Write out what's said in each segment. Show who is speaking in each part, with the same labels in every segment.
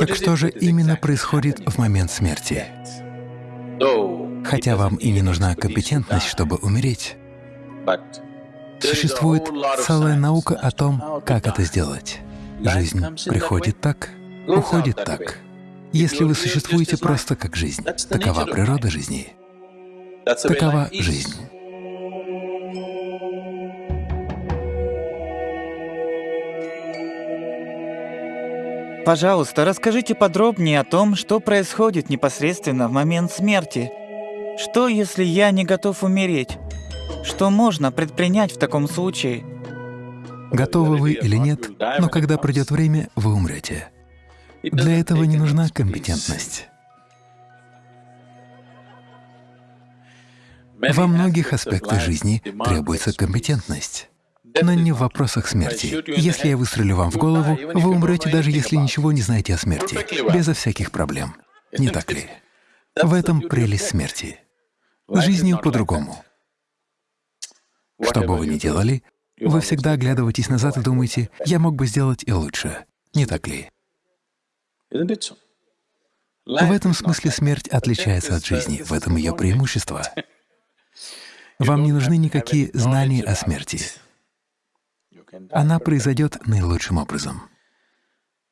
Speaker 1: Так что же именно происходит в момент смерти? Хотя вам и не нужна компетентность, чтобы умереть, существует целая наука о том, как это сделать. Жизнь приходит так, уходит так. Если вы существуете просто как жизнь, такова природа жизни, такова жизнь.
Speaker 2: Пожалуйста, расскажите подробнее о том, что происходит непосредственно в момент смерти. Что, если я не готов умереть? Что можно предпринять в таком случае?
Speaker 1: Готовы вы или нет, но когда придет время, вы умрете. Для этого не нужна компетентность. Во многих аспектах жизни требуется компетентность но не в вопросах смерти. Если я выстрелю вам в голову, вы умрете, даже если ничего не знаете о смерти, безо всяких проблем. Не так ли? В этом прелесть смерти. С жизнью по-другому. Что бы вы ни делали, вы всегда оглядываетесь назад и думаете, «Я мог бы сделать и лучше». Не так ли? В этом смысле смерть отличается от жизни, в этом ее преимущество. Вам не нужны никакие знания о смерти она произойдет наилучшим образом.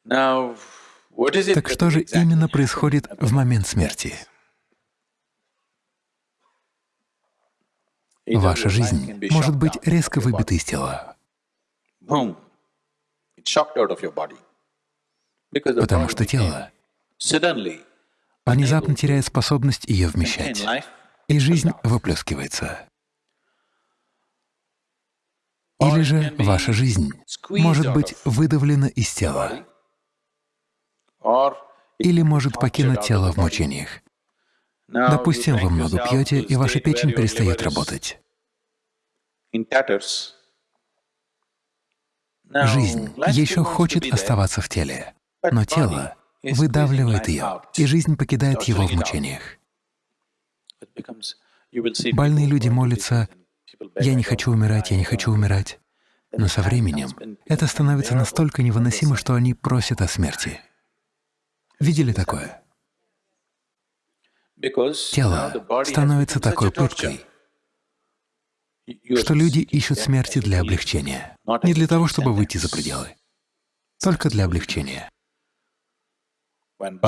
Speaker 1: Так что же именно происходит в момент смерти? Ваша жизнь может быть резко выбита из тела, потому что тело внезапно теряет способность ее вмещать, и жизнь выплескивается. Или же ваша жизнь может быть выдавлена из тела, или может покинуть тело в мучениях. Допустим, вы много пьете, и ваша печень перестает работать. Жизнь еще хочет оставаться в теле, но тело выдавливает ее, и жизнь покидает его в мучениях. Больные люди молятся «я не хочу умирать, я не хочу умирать». Но со временем это становится настолько невыносимо, что они просят о смерти. Видели такое? Тело становится такой пыткой, что люди ищут смерти для облегчения. Не для того, чтобы выйти за пределы, только для облегчения.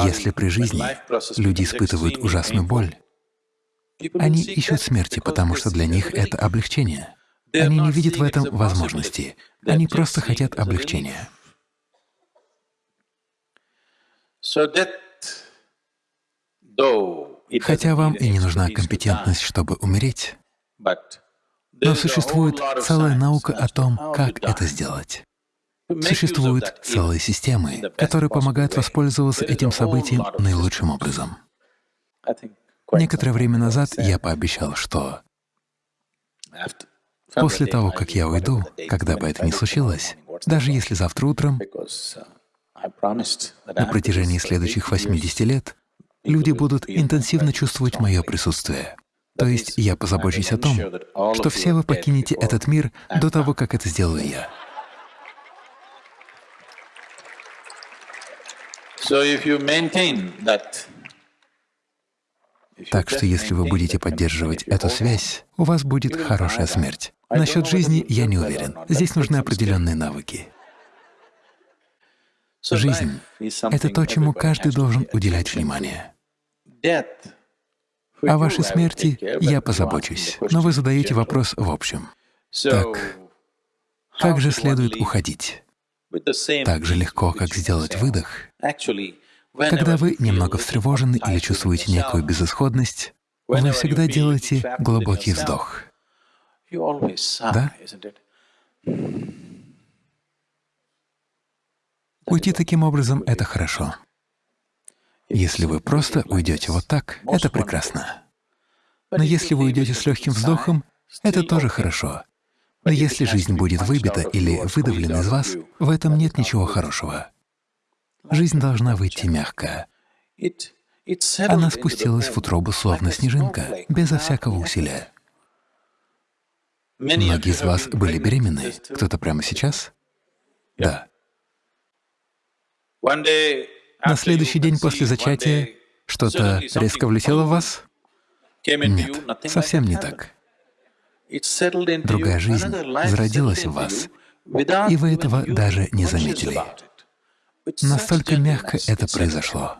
Speaker 1: Если при жизни люди испытывают ужасную боль, они ищут смерти, потому что для них это облегчение. Они не видят в этом возможности, они просто хотят облегчения. Хотя вам и не нужна компетентность, чтобы умереть, но существует целая наука о том, как это сделать. Существуют целые системы, которые помогают воспользоваться этим событием наилучшим образом. Некоторое время назад я пообещал, что после того, как я уйду, когда бы это ни случилось, даже если завтра утром, на протяжении следующих 80 лет, люди будут интенсивно чувствовать мое присутствие. То есть я позабочусь о том, что все вы покинете этот мир до того, как это сделаю я.
Speaker 3: So if you maintain that
Speaker 1: так что если вы будете поддерживать эту связь, у вас будет хорошая смерть. Насчет жизни я не уверен. Здесь нужны определенные навыки. Жизнь — это то, чему каждый должен уделять внимание. О вашей смерти я позабочусь, но вы задаете вопрос в общем. Так, как же следует уходить? Так же легко, как сделать выдох. Когда вы немного встревожены или чувствуете некую безысходность, вы всегда делаете глубокий вздох. Да? Уйти таким образом — это хорошо. Если вы просто уйдете вот так, это прекрасно. Но если вы уйдете с легким вздохом, это тоже хорошо. Но если жизнь будет выбита или выдавлена из вас, в этом нет ничего хорошего. Жизнь должна выйти мягко. Она спустилась в утробу, словно снежинка, безо всякого усилия. Многие из вас были беременны. Кто-то прямо сейчас? Да. На следующий день после зачатия что-то резко влетело в вас? Нет, совсем не так. Другая жизнь зародилась в вас, и вы этого даже не заметили. Настолько мягко это произошло.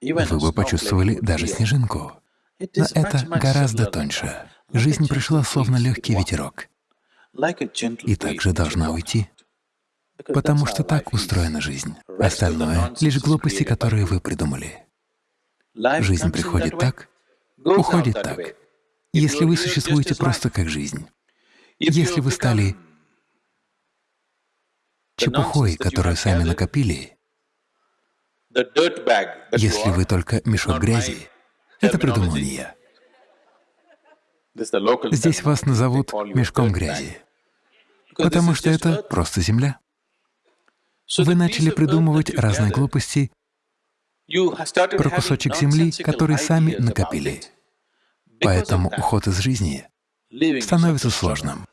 Speaker 1: Вы бы почувствовали даже снежинку. Но это гораздо тоньше. Жизнь пришла словно легкий ветерок, и также должна уйти. Потому что так устроена жизнь. Остальное — лишь глупости, которые вы придумали. Жизнь приходит так, уходит так. Если вы существуете просто как жизнь, если вы стали чепухой, которую сами накопили, если вы только мешок грязи, это придумал не я. Здесь вас назовут мешком грязи, потому что это просто земля. Вы начали придумывать разные глупости про кусочек земли, который сами накопили. Поэтому уход из жизни становится сложным.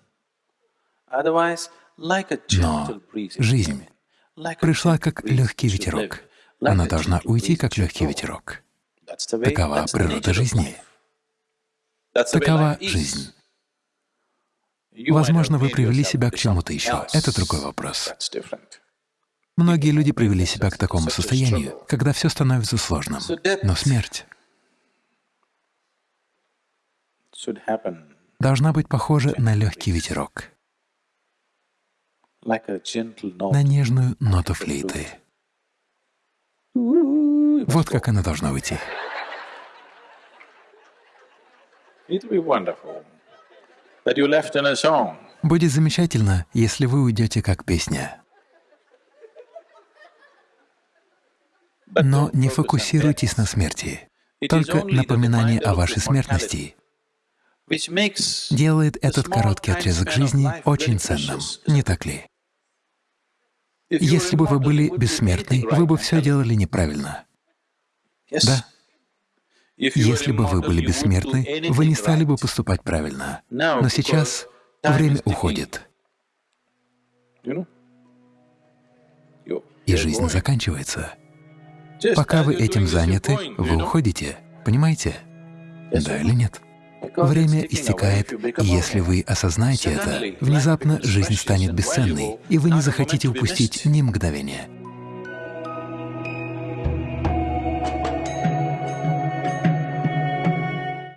Speaker 1: Но жизнь пришла как легкий ветерок. Она должна уйти, как легкий ветерок. Такова природа жизни. Такова жизнь. Возможно, вы привели себя к чему-то еще. Это другой вопрос. Многие люди привели себя к такому состоянию, когда все становится сложным. Но смерть должна быть похожа на легкий ветерок, на нежную ноту флейты. Вот как она должна уйти. Будет замечательно, если вы уйдете как песня. Но не фокусируйтесь на смерти. Только напоминание о вашей смертности делает этот короткий отрезок жизни очень ценным, не так ли? Если бы вы были бессмертны, вы бы все делали неправильно. Да. Если бы вы были бессмертны, вы не стали бы поступать правильно. Но сейчас время уходит, и жизнь заканчивается. Пока вы этим заняты, вы уходите, понимаете? Да или нет? Время истекает, и если вы осознаете это, внезапно жизнь станет бесценной, и вы не захотите упустить ни мгновения.